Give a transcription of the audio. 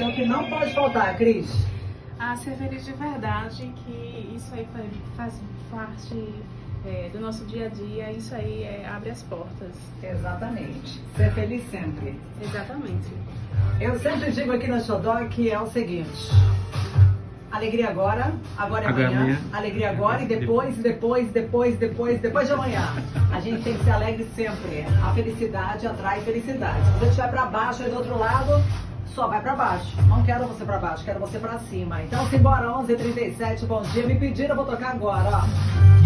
você o que não pode faltar, Cris? A ser feliz de verdade, que isso aí faz, parte é, do nosso dia a dia, isso aí é, abre as portas. Exatamente. Ser feliz sempre. Exatamente. Eu sempre digo aqui na Xodó que é o seguinte. Alegria agora, agora é Agora é amanhã, amanhã. alegria agora e depois, depois, depois, depois, depois de amanhã. A gente tem que ser alegre sempre. A felicidade atrai felicidade. Se você estiver pra baixo aí do outro lado, só vai pra baixo. Não quero você pra baixo, quero você pra cima. Então simbora, 11h37, bom dia. Me pediram, eu vou tocar agora, ó.